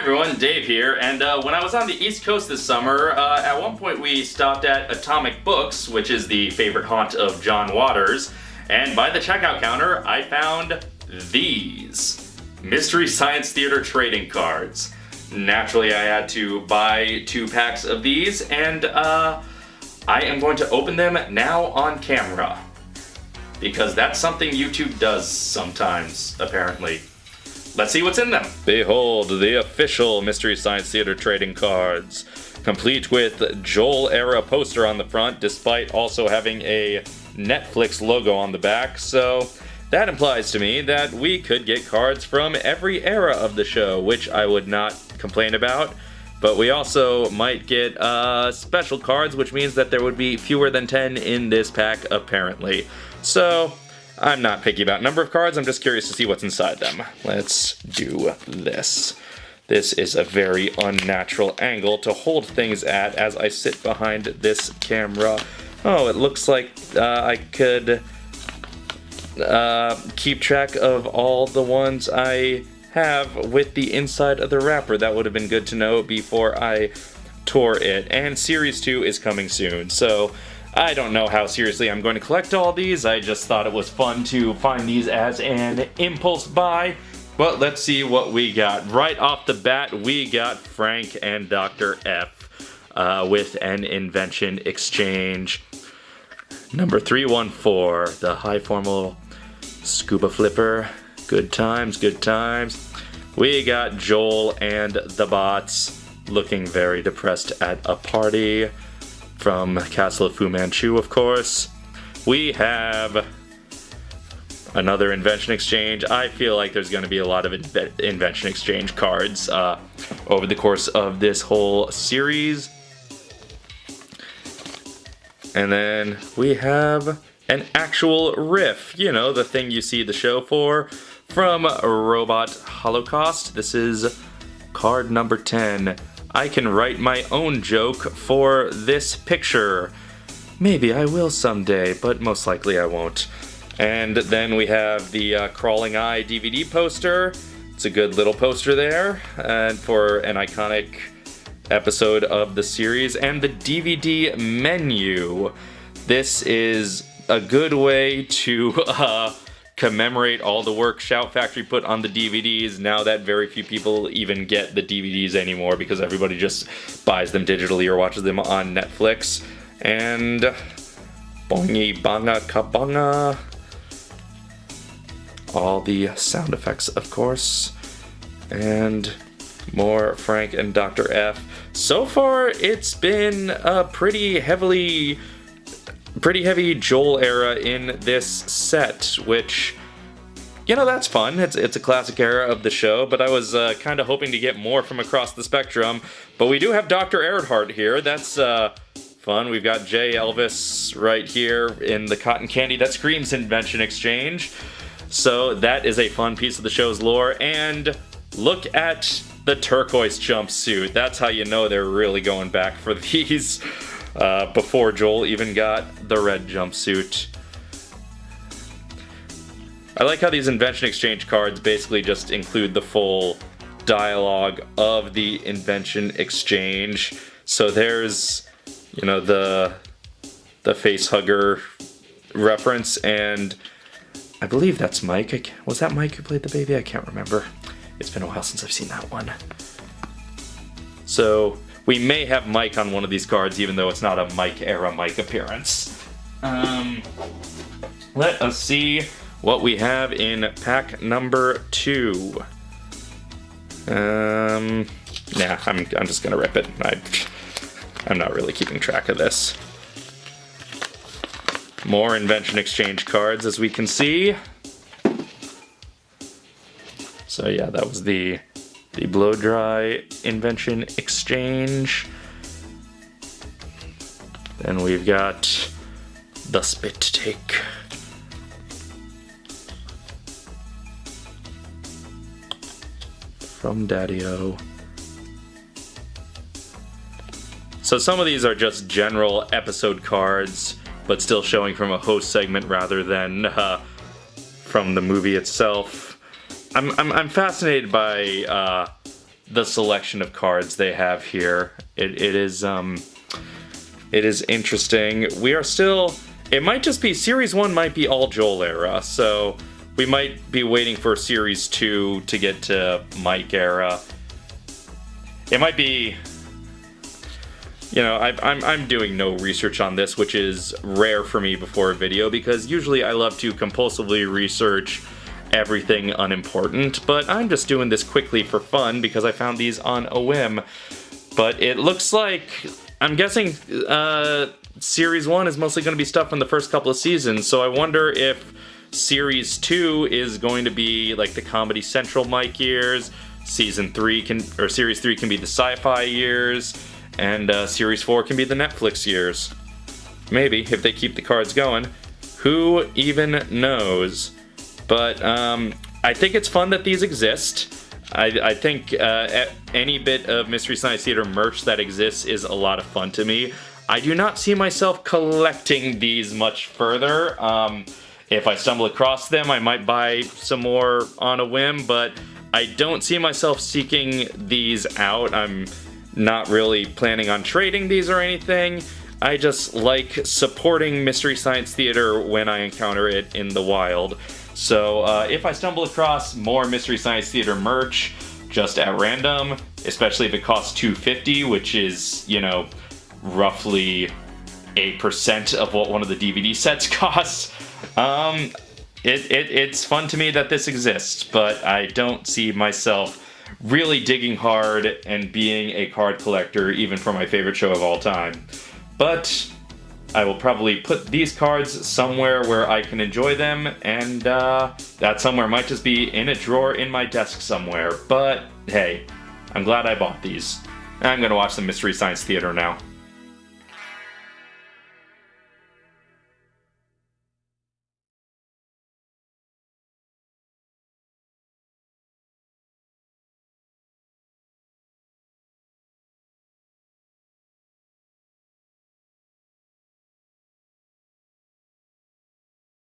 everyone, Dave here, and uh, when I was on the East Coast this summer, uh, at one point we stopped at Atomic Books, which is the favorite haunt of John Waters, and by the checkout counter I found these Mystery Science Theater trading cards. Naturally I had to buy two packs of these, and uh, I am going to open them now on camera. Because that's something YouTube does sometimes, apparently. Let's see what's in them. Behold, the official Mystery Science Theater trading cards. Complete with Joel era poster on the front, despite also having a Netflix logo on the back, so that implies to me that we could get cards from every era of the show, which I would not complain about. But we also might get uh, special cards, which means that there would be fewer than 10 in this pack, apparently. So, I'm not picky about number of cards, I'm just curious to see what's inside them. Let's do this. This is a very unnatural angle to hold things at as I sit behind this camera. Oh, it looks like uh, I could uh, keep track of all the ones I have with the inside of the wrapper. That would have been good to know before I tore it. And Series 2 is coming soon, so I don't know how seriously I'm going to collect all these. I just thought it was fun to find these as an impulse buy. But let's see what we got. Right off the bat, we got Frank and Dr. F uh, with an invention exchange. Number 314, the high formal scuba flipper. Good times, good times. We got Joel and the bots looking very depressed at a party from Castle of Fu Manchu, of course. We have another Invention Exchange. I feel like there's going to be a lot of inve Invention Exchange cards uh, over the course of this whole series. And then we have an actual riff, you know, the thing you see the show for, from Robot Holocaust. This is card number 10. I can write my own joke for this picture. Maybe I will someday, but most likely I won't. And then we have the uh, Crawling Eye DVD poster. It's a good little poster there, and for an iconic episode of the series. And the DVD menu. This is a good way to uh, commemorate all the work Shout Factory put on the DVDs now that very few people even get the DVDs anymore because everybody just buys them digitally or watches them on Netflix. And bongi banga kabanga. All the sound effects, of course. And more Frank and Dr. F. So far, it's been a pretty heavily pretty heavy Joel era in this set, which, you know, that's fun. It's, it's a classic era of the show, but I was uh, kind of hoping to get more from across the spectrum. But we do have Dr. Erhardt here. That's uh, fun. We've got J. Elvis right here in the cotton candy that screams invention exchange. So that is a fun piece of the show's lore. And look at the turquoise jumpsuit. That's how you know they're really going back for these uh, before Joel even got the red jumpsuit. I like how these Invention Exchange cards basically just include the full dialogue of the Invention Exchange. So there's, you know, the the face hugger reference, and I believe that's Mike. Was that Mike who played the baby? I can't remember. It's been a while since I've seen that one. So we may have Mike on one of these cards, even though it's not a Mike era Mike appearance. Um, let us see what we have in pack number two. Um, nah, I'm, I'm just gonna rip it. I, I'm not really keeping track of this. More Invention Exchange cards, as we can see. So yeah, that was the the blow dry invention exchange. Then we've got the spit take. From Daddy-O. So some of these are just general episode cards, but still showing from a host segment rather than uh, from the movie itself. I'm, I'm, I'm fascinated by uh, the selection of cards they have here. It, it is um, it is interesting. We are still. It might just be series one. Might be all Joel era. So we might be waiting for series two to get to Mike era. It might be. You know, I, I'm, I'm doing no research on this, which is rare for me before a video because usually I love to compulsively research everything unimportant, but I'm just doing this quickly for fun because I found these on a whim. But it looks like, I'm guessing uh, Series 1 is mostly going to be stuff from the first couple of seasons, so I wonder if Series 2 is going to be like the Comedy Central Mike years, Season 3 can, or Series 3 can be the sci-fi years, and uh, Series 4 can be the Netflix years. Maybe, if they keep the cards going. Who even knows? But um, I think it's fun that these exist. I, I think uh, any bit of Mystery Science Theater merch that exists is a lot of fun to me. I do not see myself collecting these much further. Um, if I stumble across them, I might buy some more on a whim, but I don't see myself seeking these out. I'm not really planning on trading these or anything. I just like supporting Mystery Science Theater when I encounter it in the wild. So uh, if I stumble across more Mystery Science Theater merch just at random, especially if it costs 250 which is, you know, roughly 8% of what one of the DVD sets costs, um, it, it, it's fun to me that this exists, but I don't see myself really digging hard and being a card collector even for my favorite show of all time. But I will probably put these cards somewhere where I can enjoy them, and uh, that somewhere might just be in a drawer in my desk somewhere. But hey, I'm glad I bought these. I'm gonna watch some Mystery Science Theater now.